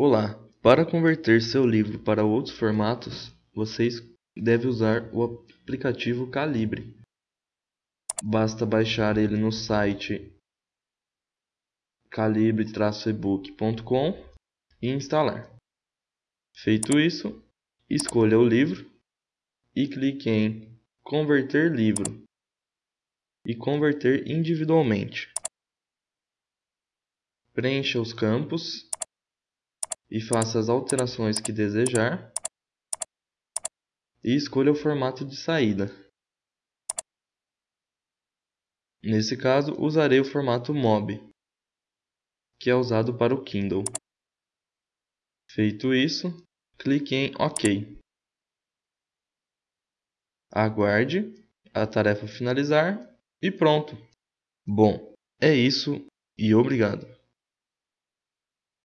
Olá! Para converter seu livro para outros formatos, você deve usar o aplicativo Calibre. Basta baixar ele no site calibre-ebook.com e instalar. Feito isso, escolha o livro e clique em Converter livro e converter individualmente. Preencha os campos e faça as alterações que desejar e escolha o formato de saída. Nesse caso, usarei o formato MOB, que é usado para o Kindle. Feito isso, clique em OK. Aguarde a tarefa finalizar e pronto. Bom, é isso e obrigado.